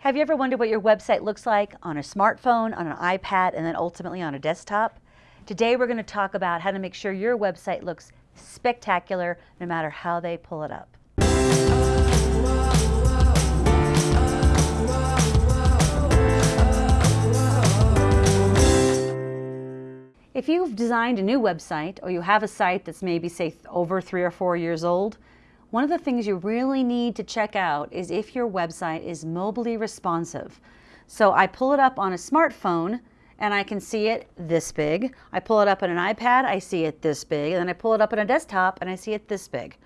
Have you ever wondered what your website looks like on a smartphone, on an iPad, and then ultimately on a desktop? Today we're going to talk about how to make sure your website looks spectacular no matter how they pull it up. If you've designed a new website or you have a site that's maybe say over three or four years old, one of the things you really need to check out is if your website is mobilely responsive. So I pull it up on a smartphone and I can see it this big. I pull it up on an iPad, I see it this big, and then I pull it up on a desktop and I see it this big.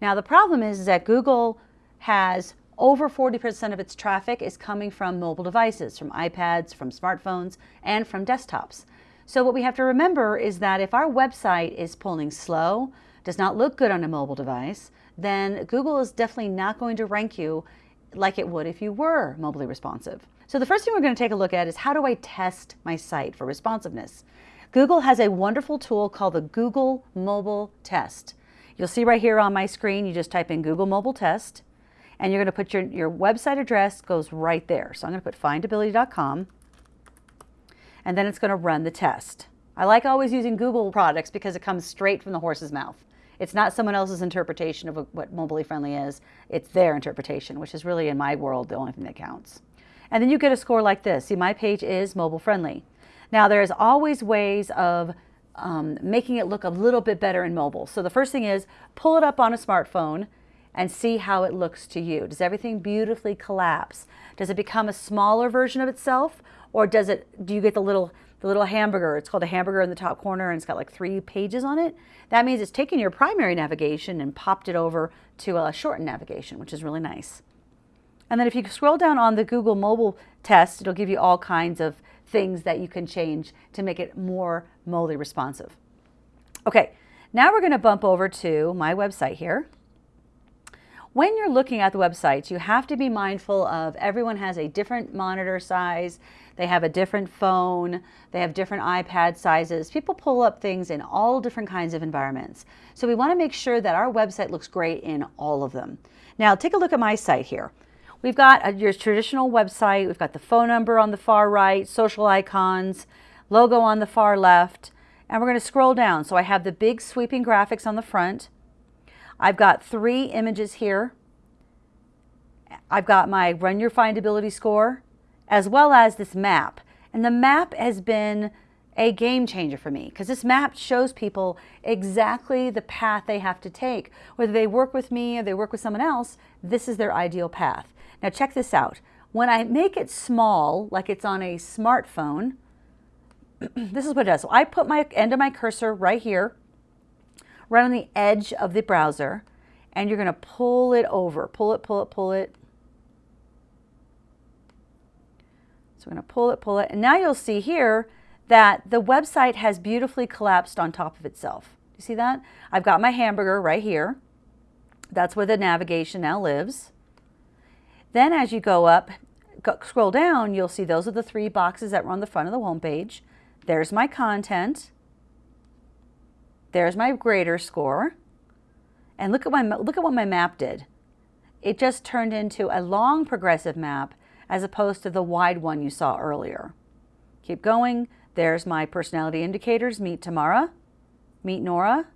Now the problem is, is that Google has over 40% of its traffic is coming from mobile devices, from iPads, from smartphones, and from desktops. So what we have to remember is that if our website is pulling slow, does not look good on a mobile device, then Google is definitely not going to rank you like it would if you were mobilely responsive. So the first thing we're going to take a look at is how do I test my site for responsiveness? Google has a wonderful tool called the Google Mobile Test. You'll see right here on my screen, you just type in Google Mobile Test, and you're going to put your, your website address goes right there. So I'm going to put findability.com, and then it's going to run the test. I like always using Google products because it comes straight from the horse's mouth. It's not someone else's interpretation of what mobilely friendly is. It's their interpretation, which is really, in my world, the only thing that counts. And then you get a score like this. See, my page is mobile friendly. Now, there's always ways of um, making it look a little bit better in mobile. So the first thing is pull it up on a smartphone and see how it looks to you. Does everything beautifully collapse? Does it become a smaller version of itself? Or does it, do you get the little the little hamburger. It's called a hamburger in the top corner and it's got like three pages on it. That means it's taken your primary navigation and popped it over to a shortened navigation, which is really nice. And then if you scroll down on the Google mobile test, it'll give you all kinds of things that you can change to make it more mobilely responsive. Okay, now we're going to bump over to my website here. When you're looking at the websites, you have to be mindful of everyone has a different monitor size, they have a different phone, they have different iPad sizes. People pull up things in all different kinds of environments. So we want to make sure that our website looks great in all of them. Now take a look at my site here. We've got a, your traditional website, we've got the phone number on the far right, social icons, logo on the far left, and we're going to scroll down. So I have the big sweeping graphics on the front. I've got three images here. I've got my Run Your Findability score, as well as this map. And the map has been a game changer for me because this map shows people exactly the path they have to take. Whether they work with me or they work with someone else, this is their ideal path. Now check this out. When I make it small, like it's on a smartphone, this is what it does. So I put my end of my cursor right here right on the edge of the browser and you're going to pull it over. Pull it, pull it, pull it. So we're going to pull it, pull it. And now you'll see here that the website has beautifully collapsed on top of itself. You see that? I've got my hamburger right here. That's where the navigation now lives. Then as you go up, go, scroll down, you'll see those are the three boxes that were on the front of the home page. There's my content. There's my grader score. And look at, my, look at what my map did. It just turned into a long progressive map as opposed to the wide one you saw earlier. Keep going. There's my personality indicators, meet Tamara, meet Nora,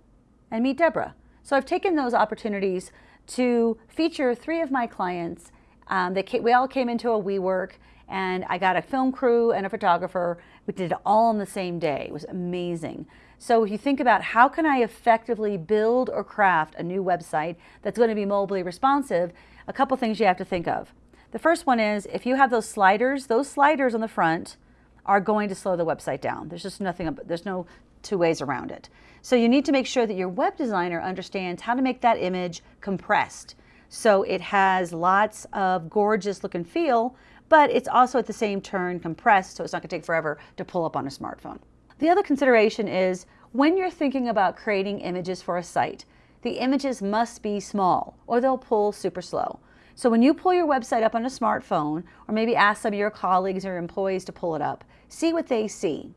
and meet Deborah. So I've taken those opportunities to feature three of my clients. Um, they we all came into a WeWork and I got a film crew and a photographer. We did it all on the same day. It was amazing. So if you think about how can I effectively build or craft a new website that's going to be mobilely responsive, a couple things you have to think of. The first one is if you have those sliders, those sliders on the front are going to slow the website down. There's just nothing, there's no two ways around it. So you need to make sure that your web designer understands how to make that image compressed. So it has lots of gorgeous look and feel, but it's also at the same turn compressed, so it's not gonna take forever to pull up on a smartphone. The other consideration is when you're thinking about creating images for a site, the images must be small or they'll pull super slow. So when you pull your website up on a smartphone or maybe ask some of your colleagues or employees to pull it up, see what they see.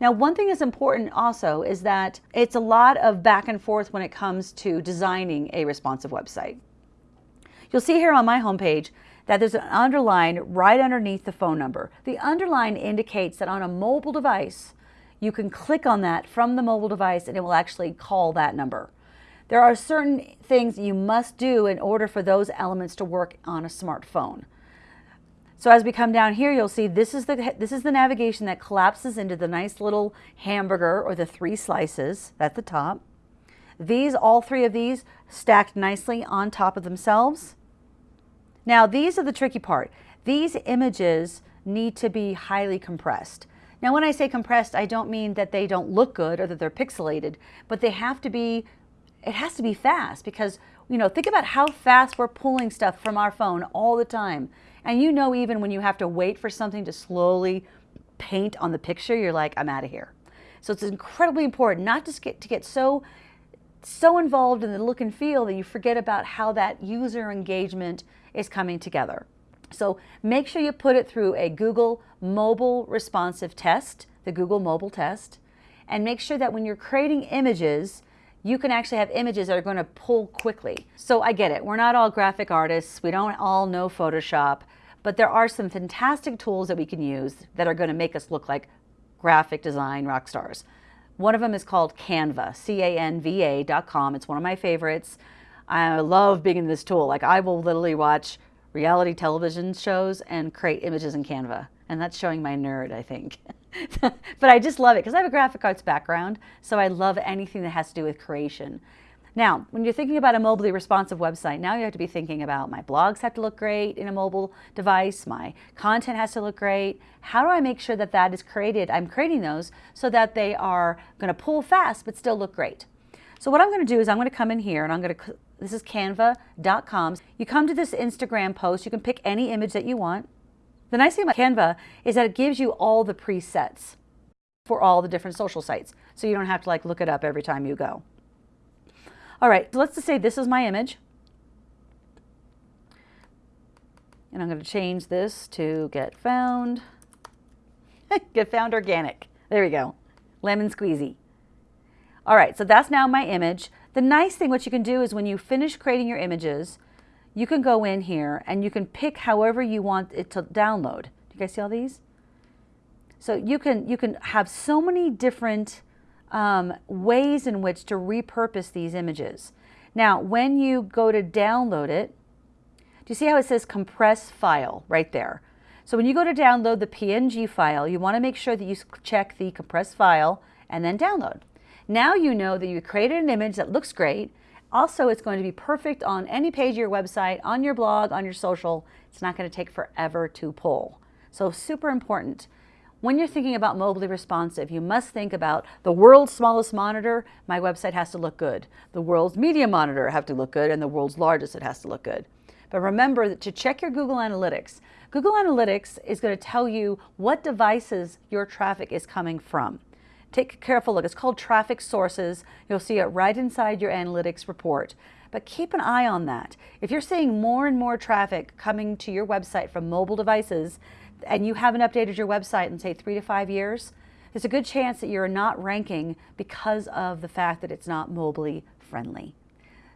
Now, one thing that's important also is that it's a lot of back and forth when it comes to designing a responsive website. You'll see here on my homepage that there's an underline right underneath the phone number. The underline indicates that on a mobile device, you can click on that from the mobile device and it will actually call that number. There are certain things you must do in order for those elements to work on a smartphone. So as we come down here, you'll see this is the this is the navigation that collapses into the nice little hamburger or the three slices at the top. These, all three of these, stacked nicely on top of themselves. Now these are the tricky part. These images need to be highly compressed. Now when I say compressed, I don't mean that they don't look good or that they're pixelated, but they have to be, it has to be fast because, you know, think about how fast we're pulling stuff from our phone all the time. And you know even when you have to wait for something to slowly paint on the picture, you're like, I'm out of here. So it's incredibly important not to get, to get so, so involved in the look and feel that you forget about how that user engagement is coming together. So make sure you put it through a Google mobile responsive test, the Google mobile test, and make sure that when you're creating images, you can actually have images that are going to pull quickly. So I get it. We're not all graphic artists. We don't all know Photoshop. But there are some fantastic tools that we can use that are going to make us look like graphic design rock stars. One of them is called Canva, C-A-N-V-A.com. It's one of my favorites. I love being in this tool. Like I will literally watch reality television shows and create images in Canva. And that's showing my nerd, I think. but I just love it because I have a graphic arts background. So I love anything that has to do with creation. Now, when you're thinking about a mobily responsive website, now you have to be thinking about my blogs have to look great in a mobile device, my content has to look great. How do I make sure that that is created? I'm creating those so that they are going to pull fast but still look great. So what I'm going to do is I'm going to come in here and I'm going to, this is canva.com. You come to this Instagram post, you can pick any image that you want. The nice thing about Canva is that it gives you all the presets for all the different social sites. So you don't have to like look it up every time you go. All right, so let's just say this is my image. And I'm going to change this to get found. get found organic. There we go. Lemon squeezy. All right, so that's now my image. The nice thing what you can do is when you finish creating your images, you can go in here and you can pick however you want it to download. Do you guys see all these? So you can, you can have so many different um, ways in which to repurpose these images. Now, when you go to download it, do you see how it says compress file right there? So when you go to download the PNG file, you want to make sure that you check the compress file and then download. Now you know that you created an image that looks great. Also, it's going to be perfect on any page of your website, on your blog, on your social. It's not going to take forever to pull. So super important. When you're thinking about mobily responsive, you must think about the world's smallest monitor, my website has to look good. The world's medium monitor have to look good, and the world's largest, it has to look good. But remember to check your Google Analytics. Google Analytics is going to tell you what devices your traffic is coming from. Take a careful look. It's called traffic sources. You'll see it right inside your analytics report. But keep an eye on that. If you're seeing more and more traffic coming to your website from mobile devices, and you haven't updated your website in say three to five years, there's a good chance that you're not ranking because of the fact that it's not mobily friendly.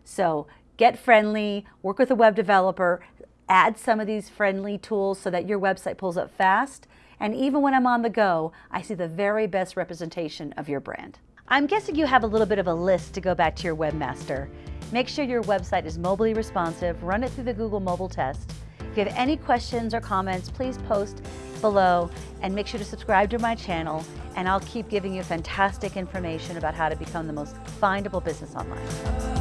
So get friendly, work with a web developer, add some of these friendly tools so that your website pulls up fast. And even when I'm on the go, I see the very best representation of your brand. I'm guessing you have a little bit of a list to go back to your webmaster. Make sure your website is mobily responsive, run it through the Google mobile test, if you have any questions or comments, please post below and make sure to subscribe to my channel and I'll keep giving you fantastic information about how to become the most findable business online.